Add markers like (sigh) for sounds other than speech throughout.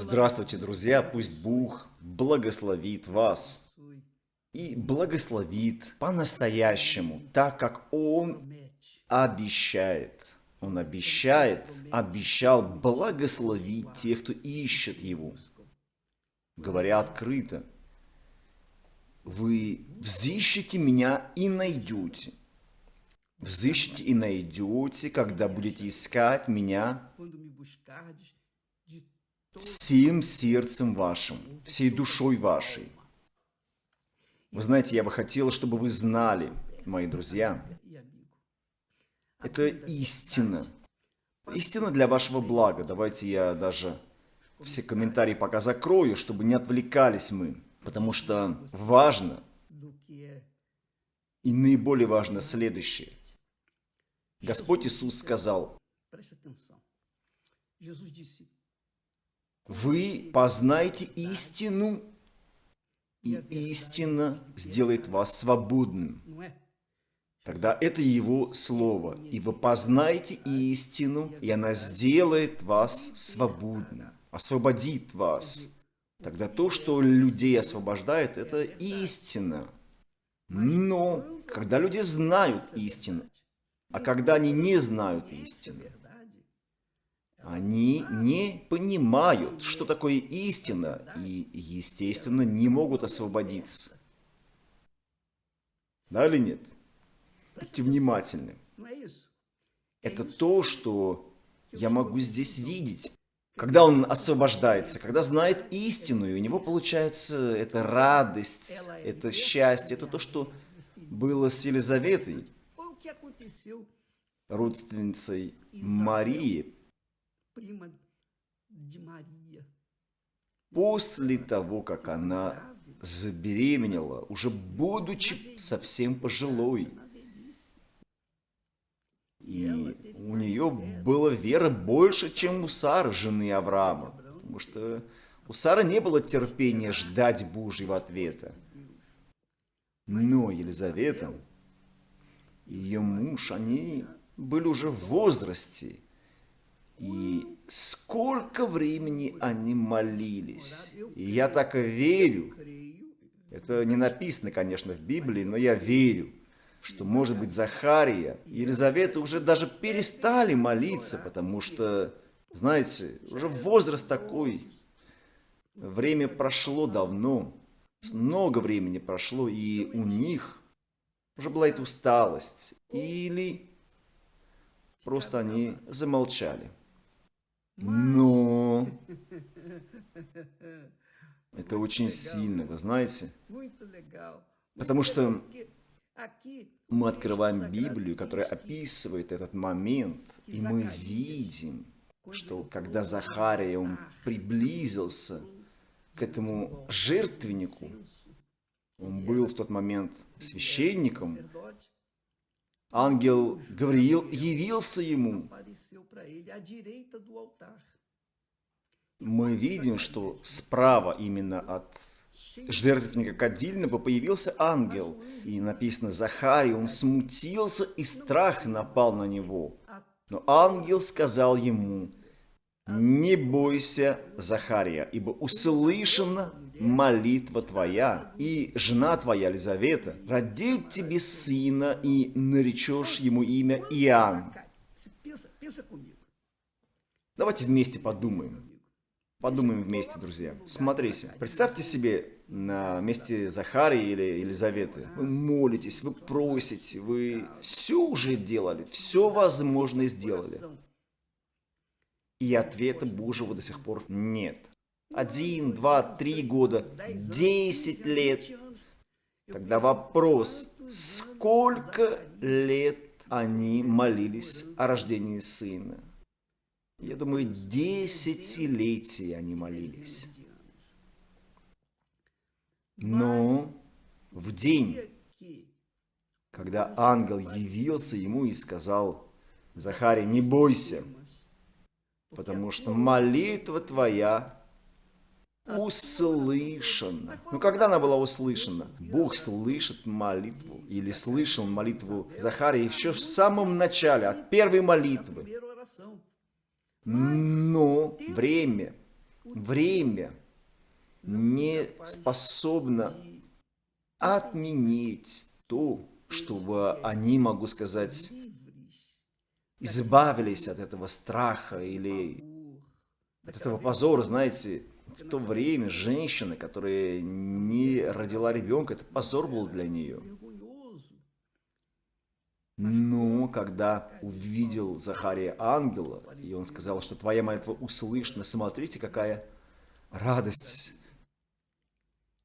Здравствуйте, друзья! Пусть Бог благословит вас и благословит по-настоящему, так как Он обещает. Он обещает, обещал благословить тех, кто ищет Его. Говоря открыто, вы взыщете меня и найдете. Взыщете и найдете, когда будете искать меня всем сердцем вашим, всей душой вашей. Вы знаете, я бы хотел, чтобы вы знали, мои друзья, это истина. Истина для вашего блага. Давайте я даже все комментарии пока закрою, чтобы не отвлекались мы. Потому что важно и наиболее важно следующее. Господь Иисус сказал, вы познаете истину, и истина сделает вас свободным. Тогда это Его Слово. И вы познаете истину, и она сделает вас свободным, освободит вас. Тогда то, что людей освобождает, это истина. Но когда люди знают истину, а когда они не знают истину, они не понимают, что такое истина, и, естественно, не могут освободиться. Да или нет? Будьте внимательны. Это то, что я могу здесь видеть. Когда он освобождается, когда знает истину, и у него получается эта радость, это счастье, это то, что было с Елизаветой, родственницей Марии, После того, как она забеременела, уже будучи совсем пожилой, и у нее была вера больше, чем у Сары, жены Авраама, потому что у Сары не было терпения ждать Божьего ответа. Но Елизавета и ее муж, они были уже в возрасте, и сколько времени они молились. Я так верю. Это не написано, конечно, в Библии, но я верю, что, может быть, Захария и Елизавета уже даже перестали молиться, потому что, знаете, уже возраст такой, время прошло давно, много времени прошло, и у них уже была эта усталость, или просто они замолчали. Но это очень сильно, вы знаете? Потому что мы открываем Библию, которая описывает этот момент, и мы видим, что когда Захария, он приблизился к этому жертвеннику, он был в тот момент священником, ангел Гавриил явился ему мы видим, что справа именно от жертвенника кадильного появился ангел. И написано, Захарий, он смутился, и страх напал на него. Но ангел сказал ему, не бойся, Захария, ибо услышана молитва твоя, и жена твоя, Елизавета, родит тебе сына, и наречешь ему имя Иоанн. Давайте вместе подумаем. Подумаем вместе, друзья. Смотрите, представьте себе на месте Захарии или Елизаветы. Вы молитесь, вы просите, вы все уже делали, все возможное сделали. И ответа Божьего до сих пор нет. Один, два, три года, десять лет. Тогда вопрос, сколько лет они молились о рождении сына? Я думаю, десятилетия они молились. Но в день, когда ангел явился ему и сказал, Захарий, не бойся, потому что молитва твоя услышана. Ну, когда она была услышана? Бог слышит молитву, или слышал молитву Захария еще в самом начале, от первой молитвы. Но время время не способно отменить то, чтобы они, могу сказать, избавились от этого страха или от этого позора, знаете, в то время женщина, которая не родила ребенка, это позор был для нее. Но когда увидел Захария ангела, и он сказал, что твоя молитва услышана, смотрите, какая радость.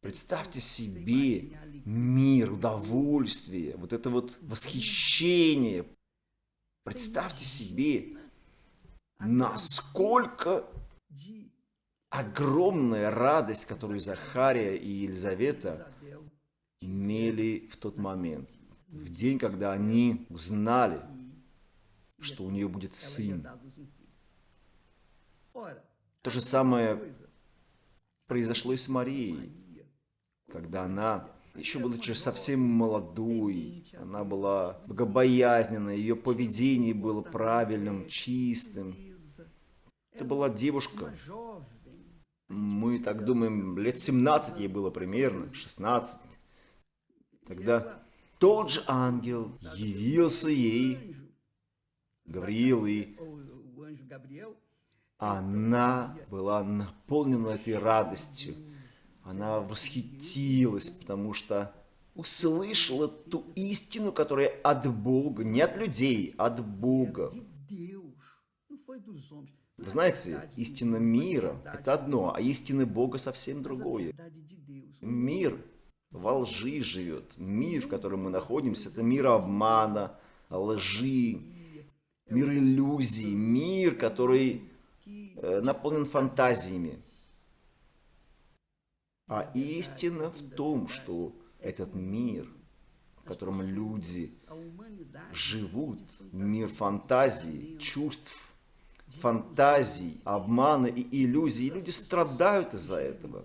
Представьте себе мир, удовольствие, вот это вот восхищение. Представьте себе, насколько огромная радость, которую Захария и Елизавета имели в тот момент в день, когда они узнали, что у нее будет сын. То же самое произошло и с Марией, когда она, еще будучи совсем молодой, она была богобоязненна, ее поведение было правильным, чистым. Это была девушка, мы так думаем, лет 17 ей было примерно, 16. Тогда тот же ангел явился ей, Гавриил, и она была наполнена этой радостью. Она восхитилась, потому что услышала ту истину, которая от Бога, не от людей, от Бога. Вы знаете, истина мира – это одно, а истина Бога совсем другое. Мир во лжи живет. Мир, в котором мы находимся, это мир обмана, лжи, мир иллюзий, мир, который э, наполнен фантазиями. А истина в том, что этот мир, в котором люди живут, мир фантазий, чувств, фантазий, обмана и иллюзий, и люди страдают из-за этого.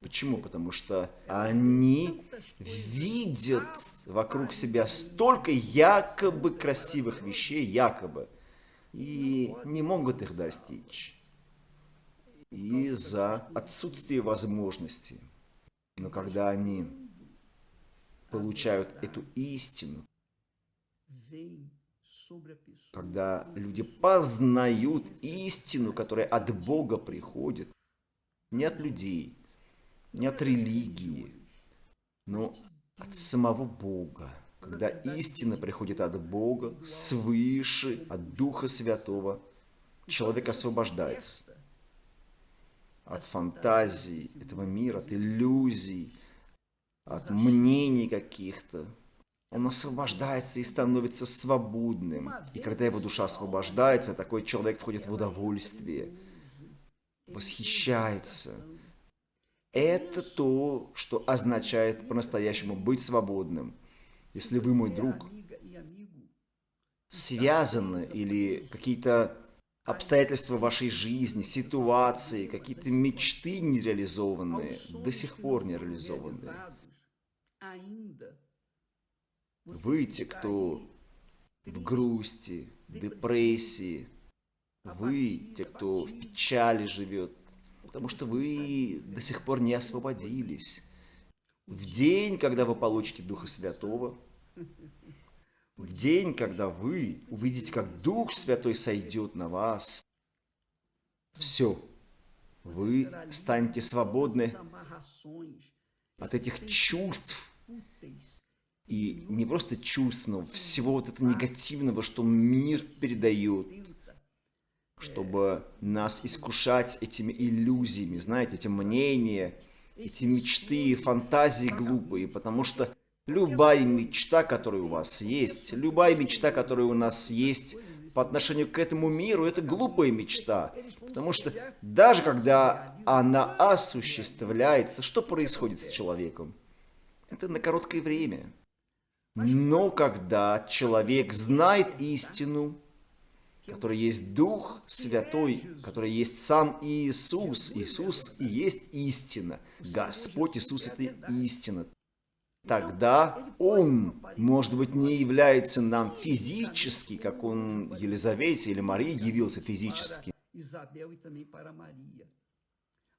Почему? Потому что они видят вокруг себя столько якобы красивых вещей, якобы, и не могут их достичь из-за отсутствия возможностей. Но когда они получают эту истину, когда люди познают истину, которая от Бога приходит, не от людей, не от религии, но от самого Бога. Когда истина приходит от Бога, свыше, от Духа Святого, человек освобождается от фантазий этого мира, от иллюзий, от мнений каких-то. Он освобождается и становится свободным. И когда его душа освобождается, такой человек входит в удовольствие, восхищается, это то, что означает по-настоящему быть свободным. Если вы, мой друг, связаны или какие-то обстоятельства вашей жизни, ситуации, какие-то мечты нереализованные, до сих пор не реализованные. Вы те, кто в грусти, депрессии, вы те, кто в печали живет, потому что вы до сих пор не освободились. В день, когда вы получите Духа Святого, в день, когда вы увидите, как Дух Святой сойдет на вас, все, вы станете свободны от этих чувств, и не просто чувств, но всего вот этого негативного, что мир передает, чтобы нас искушать этими иллюзиями, знаете, эти мнения, эти мечты, фантазии глупые, потому что любая мечта, которая у вас есть, любая мечта, которая у нас есть по отношению к этому миру, это глупая мечта, потому что даже когда она осуществляется, что происходит с человеком? Это на короткое время. Но когда человек знает истину, который есть Дух Святой, который есть сам Иисус. Иисус и есть истина. Господь Иисус – это истина. Тогда Он, может быть, не является нам физически, как Он Елизавете или Марии явился физически,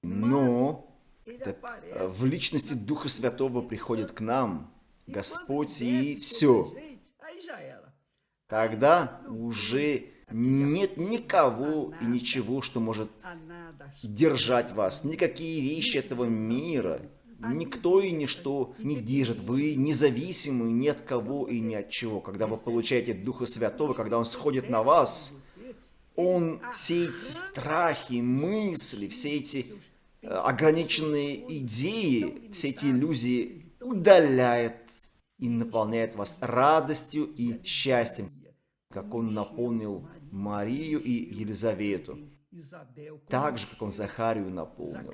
Но этот, э, в личности Духа Святого приходит к нам Господь и все. Тогда уже нет никого и ничего, что может держать вас. Никакие вещи этого мира, никто и ничто не держит. Вы независимы ни от кого и ни от чего. Когда вы получаете Духа Святого, когда Он сходит на вас, Он все эти страхи, мысли, все эти э, ограниченные идеи, все эти иллюзии удаляет и наполняет вас радостью и счастьем, как Он наполнил Марию и Елизавету, так же, как Он Захарию наполнил.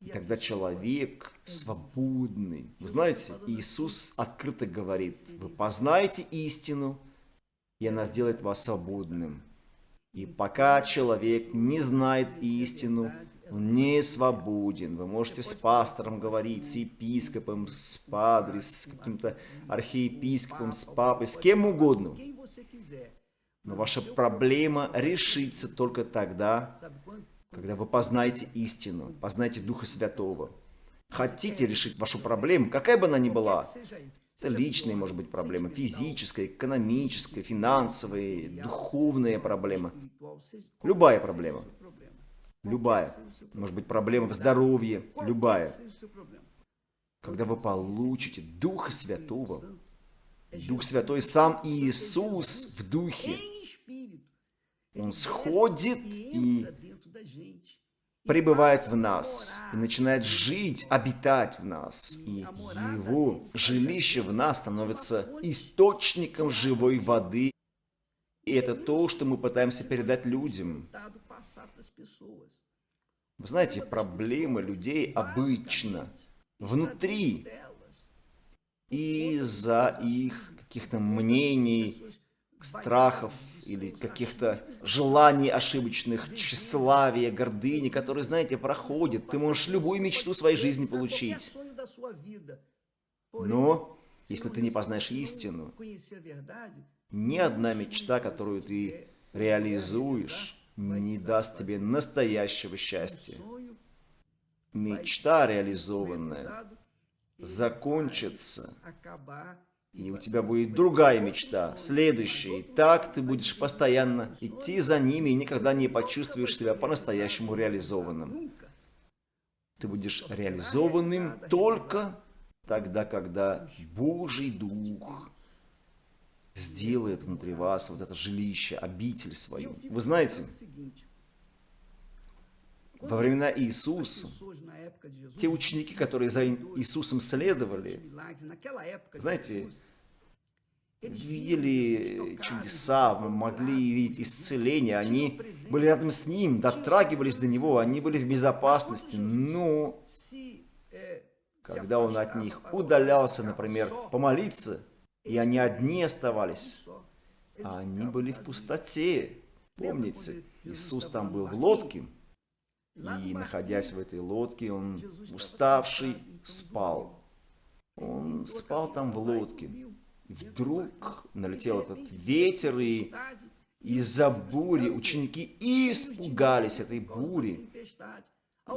И тогда человек свободный. Вы знаете, Иисус открыто говорит, вы познаете истину, и она сделает вас свободным. И пока человек не знает истину, он не свободен. Вы можете с пастором говорить, с епископом, с падре, с каким-то архиепископом, с папой, с кем угодно. Но ваша проблема решится только тогда, когда вы познаете истину, познаете Духа Святого. Хотите решить вашу проблему, какая бы она ни была, это личная, может быть, проблема, физическая, экономическая, финансовая, духовная проблема. Любая проблема. Любая. Может быть, проблема в здоровье. Любая. Когда вы получите Духа Святого, Дух Святой, сам Иисус в Духе, Он сходит и пребывает в нас и начинает жить, обитать в нас. И его жилище в нас становится источником живой воды. И это то, что мы пытаемся передать людям. Вы знаете, проблемы людей обычно внутри. Из-за их каких-то мнений, страхов или каких-то желаний ошибочных, тщеславия, гордыни, которые, знаете, проходят. Ты можешь любую мечту своей жизни получить. Но, если ты не познаешь истину, ни одна мечта, которую ты реализуешь, не даст тебе настоящего счастья. Мечта реализованная закончится и у тебя будет другая мечта, следующая. И так ты будешь постоянно идти за ними и никогда не почувствуешь себя по-настоящему реализованным. Ты будешь реализованным только тогда, когда Божий Дух сделает внутри вас вот это жилище, обитель свою. Вы знаете, во времена Иисуса, те ученики, которые за Иисусом следовали, знаете, видели чудеса, могли видеть исцеление, они были рядом с Ним, дотрагивались до Него, они были в безопасности, но когда Он от них удалялся, например, помолиться, и они одни оставались, а они были в пустоте. Помните, Иисус там был в лодке, и, находясь в этой лодке, он, уставший, спал. Он спал там в лодке. И вдруг налетел этот ветер, и из-за бури ученики испугались этой бури.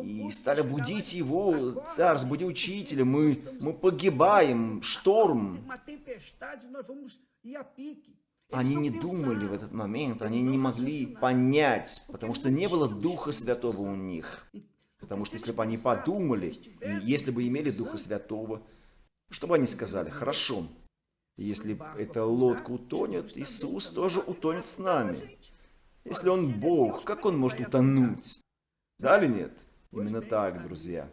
И стали будить его, царь, разбуди учителя, мы, мы погибаем, шторм. Они не думали в этот момент, они не могли понять, потому что не было Духа Святого у них. Потому что если бы они подумали, если бы имели Духа Святого, что бы они сказали? Хорошо, если эта лодка утонет, Иисус тоже утонет с нами. Если Он Бог, как Он может утонуть? Да или нет? Именно так, друзья.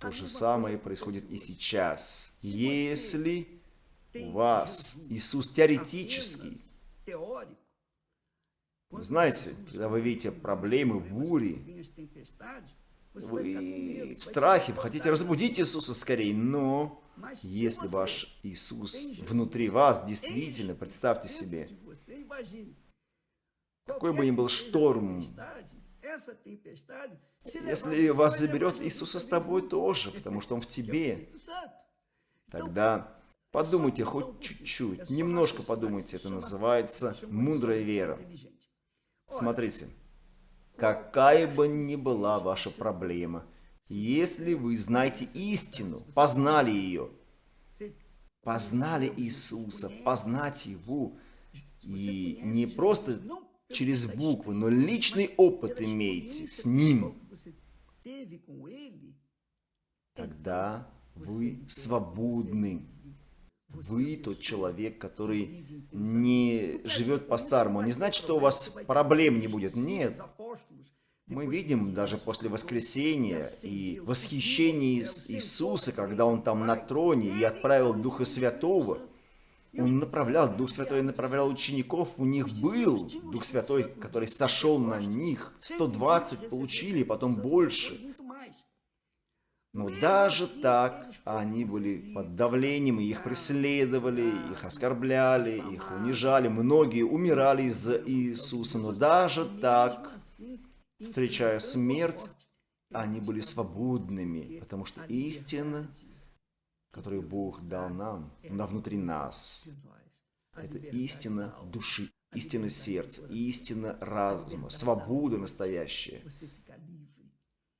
То же самое происходит и сейчас. Если вас Иисус теоретический, вы знаете, когда вы видите проблемы, бури, вы в страхе, вы хотите разбудить Иисуса скорее, но если ваш Иисус внутри вас, действительно, представьте себе, какой бы ни был шторм, если вас заберет Иисуса с тобой тоже, потому что Он в тебе, тогда подумайте хоть чуть-чуть, немножко подумайте, это называется мудрая вера. Смотрите, какая бы ни была ваша проблема, если вы знаете истину, познали ее, познали Иисуса, познать Его, и не просто через буквы, но личный опыт имеете с Ним, тогда вы свободны. Вы тот человек, который не живет по-старому. Не значит, что у вас проблем не будет. Нет. Мы видим даже после воскресения и восхищения Иисуса, когда Он там на троне и отправил Духа Святого. Он направлял, Дух Святой направлял учеников, у них был Дух Святой, который сошел на них. 120 получили, потом больше. Но даже так они были под давлением, их преследовали, их оскорбляли, их унижали. Многие умирали из-за Иисуса. Но даже так, встречая смерть, они были свободными, потому что истина, которую Бог дал нам, она внутри нас. Это истина души, истина сердца, истина разума, свобода настоящая.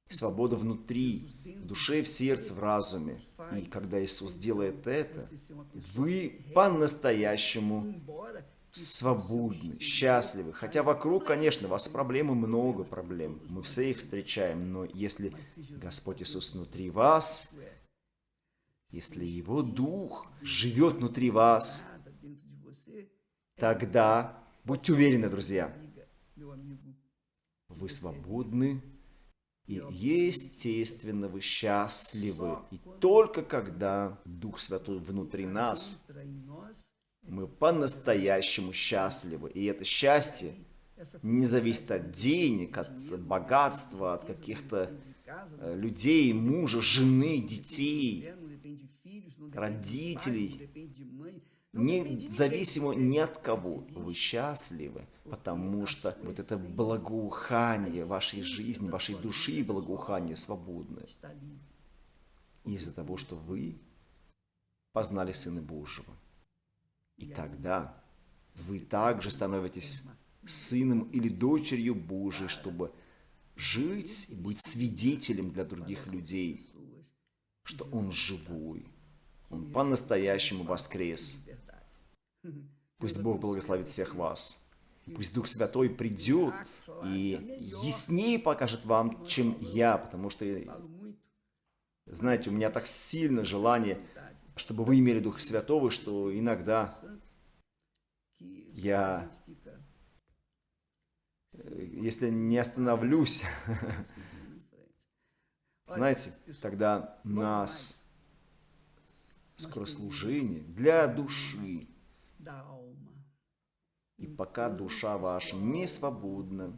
Свобода внутри, в душе, в сердце, в разуме. И когда Иисус делает это, вы по-настоящему свободны, счастливы. Хотя вокруг, конечно, у вас проблемы, много проблем. Мы все их встречаем. Но если Господь Иисус внутри вас, если Его Дух живет внутри вас, тогда будьте уверены, друзья, вы свободны и естественно вы счастливы. И только когда Дух Святой внутри нас, мы по-настоящему счастливы. И это счастье не зависит от денег, от богатства, от каких-то э, людей, мужа, жены, детей, родителей независимо ни от кого, вы счастливы, потому что вот это благоухание вашей жизни, вашей души благоухание свободное. Из-за того, что вы познали Сына Божьего. И тогда вы также становитесь сыном или дочерью Божией, чтобы жить и быть свидетелем для других людей, что Он живой, Он по-настоящему воскрес. Пусть Бог благословит всех вас. Пусть Дух Святой придет и яснее покажет вам, чем я, потому что, знаете, у меня так сильно желание, чтобы вы имели Духа Святого, что иногда я, если не остановлюсь, (laughs) знаете, тогда нас скорослужение для души, и пока душа ваша не свободна,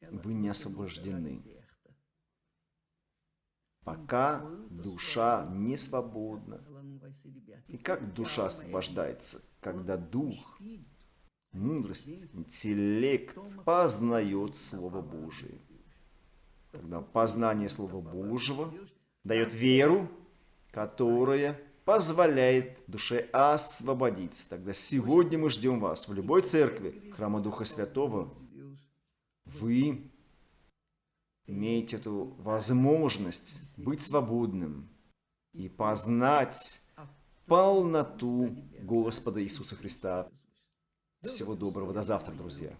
вы не освобождены. Пока душа не свободна. И как душа освобождается? Когда дух, мудрость, интеллект познает Слово Божие. Когда познание Слова Божьего дает веру, которая позволяет душе освободиться. Тогда сегодня мы ждем вас в любой церкви, храма Духа Святого. Вы имеете эту возможность быть свободным и познать полноту Господа Иисуса Христа. Всего доброго, до завтра, друзья.